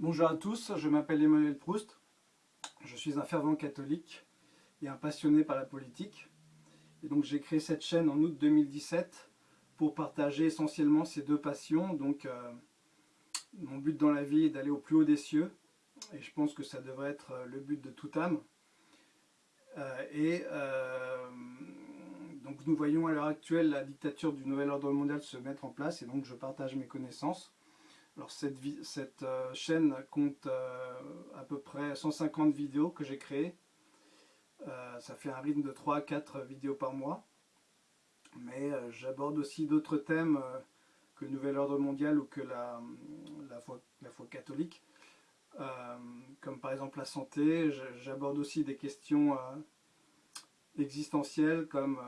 Bonjour à tous, je m'appelle Emmanuel Proust, je suis un fervent catholique et un passionné par la politique. Et donc j'ai créé cette chaîne en août 2017 pour partager essentiellement ces deux passions. Donc euh, mon but dans la vie est d'aller au plus haut des cieux et je pense que ça devrait être euh, le but de toute âme. Euh, et donc nous voyons à l'heure actuelle la dictature du nouvel ordre mondial se mettre en place et donc je partage mes connaissances. Alors cette, euh, chaîne compte euh, à peu près 150 vidéos que j'ai créées. Euh, ça fait un rythme de 3 à 4 vidéos par mois. Mais j'aborde aussi d'autres thèmes que le Nouvel Ordre Mondial ou que la, foi, la foi, catholique. comme par exemple la santé, j'aborde aussi des questions existentielles comme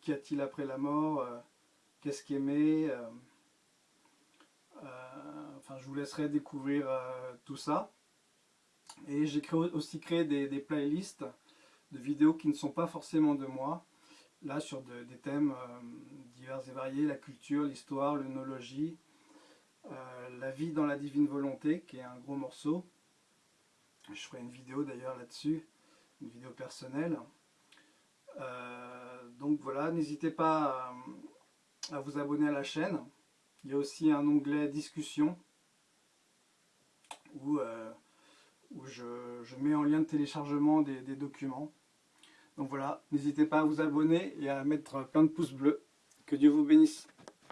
qu'y a-t-il après la mort, qu'est-ce qu'aimer enfin, je vous laisserai découvrir euh, tout ça. Et j'ai aussi créé des, playlists de vidéos qui ne sont pas forcément de moi. Là, sur des thèmes euh, divers et variés, la culture, l'histoire, l'œnologie, euh, la vie dans la divine volonté, qui est un gros morceau. Je ferai une vidéo d'ailleurs là-dessus, une vidéo personnelle. donc voilà, n'hésitez pas à, vous abonner à la chaîne. Il y a aussi un onglet discussion où, euh, je, mets en lien de téléchargement des, des documents. Donc voilà, n'hésitez pas à vous abonner et à mettre plein de pouces bleus. Que Dieu vous bénisse.